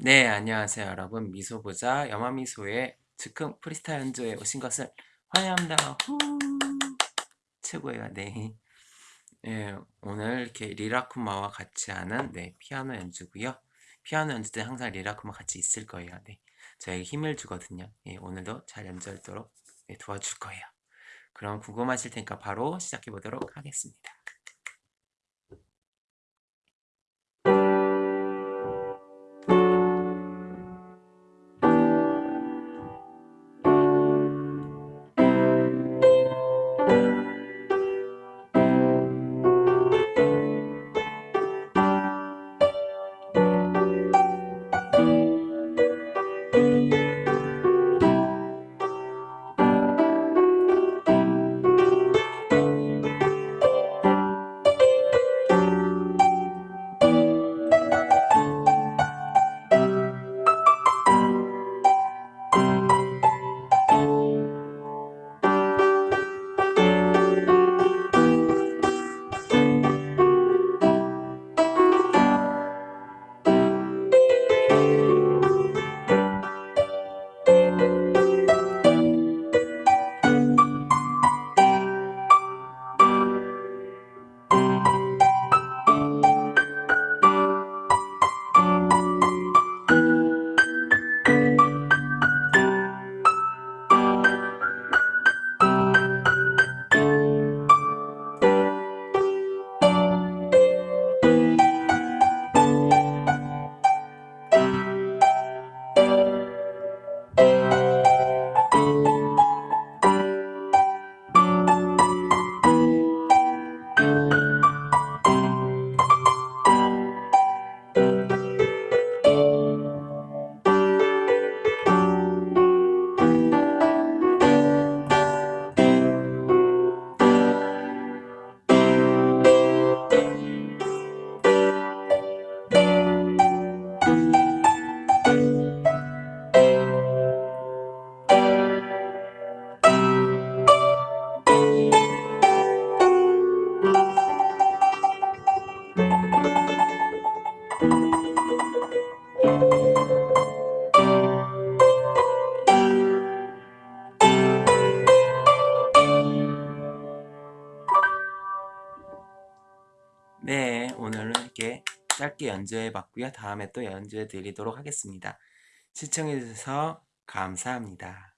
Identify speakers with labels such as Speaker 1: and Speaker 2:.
Speaker 1: 네, 안녕하세요, 여러분. 미소보자 영화미소의 즉흥 프리스타일 연주에 오신 것을 환영합니다. 후! 최고예요. 네. 네, 오늘 이렇게 리라쿠마와 같이 하는 네, 피아노 연주고요. 피아노 연주 때 항상 리라쿠마 같이 있을 거예요. 네. 저에게 힘을 주거든요. 예, 오늘도 잘 연주하도록 네, 도와줄 거예요. 그럼 궁금하실 테니까 바로 시작해 보도록 하겠습니다. 네, 오늘은 이렇게 짧게 연주해 봤고요. 다음에 또 연주해 드리도록 하겠습니다. 시청해 주셔서 감사합니다.